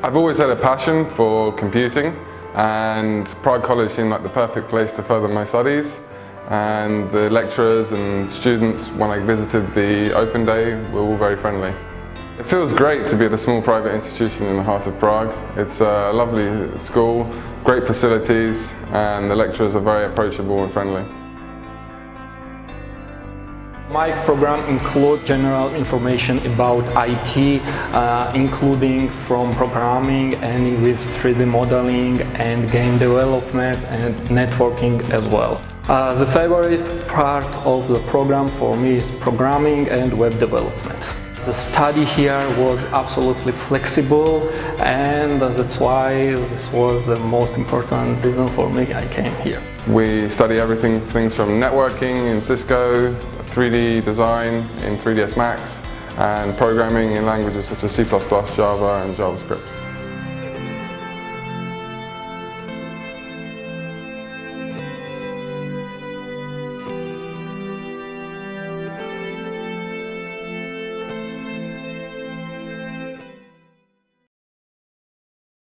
I've always had a passion for computing and Prague College seemed like the perfect place to further my studies and the lecturers and students when I visited the open day were all very friendly. It feels great to be at a small private institution in the heart of Prague. It's a lovely school, great facilities and the lecturers are very approachable and friendly. My program includes general information about IT, uh, including from programming and with 3D modeling and game development and networking as well. Uh, the favorite part of the program for me is programming and web development. The study here was absolutely flexible and that's why this was the most important reason for me I came here. We study everything, things from networking in Cisco, 3D design in 3ds Max and programming in languages such as C++, Java and JavaScript.